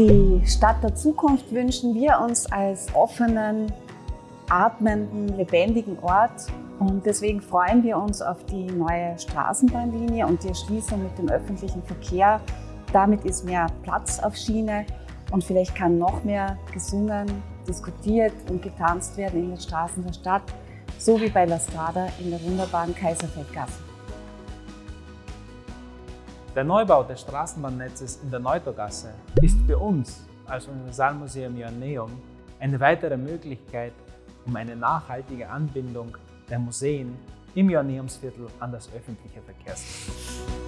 Die Stadt der Zukunft wünschen wir uns als offenen, atmenden, lebendigen Ort. Und deswegen freuen wir uns auf die neue Straßenbahnlinie und die Erschließung mit dem öffentlichen Verkehr. Damit ist mehr Platz auf Schiene und vielleicht kann noch mehr gesungen, diskutiert und getanzt werden in den Straßen der Stadt, so wie bei La Strada in der wunderbaren Kaiserfeldgasse. Der Neubau des Straßenbahnnetzes in der Neutorgasse ist für uns als Universalmuseum Joanneum eine weitere Möglichkeit, um eine nachhaltige Anbindung der Museen im Joanneumsviertel an das öffentliche Verkehrsnetz.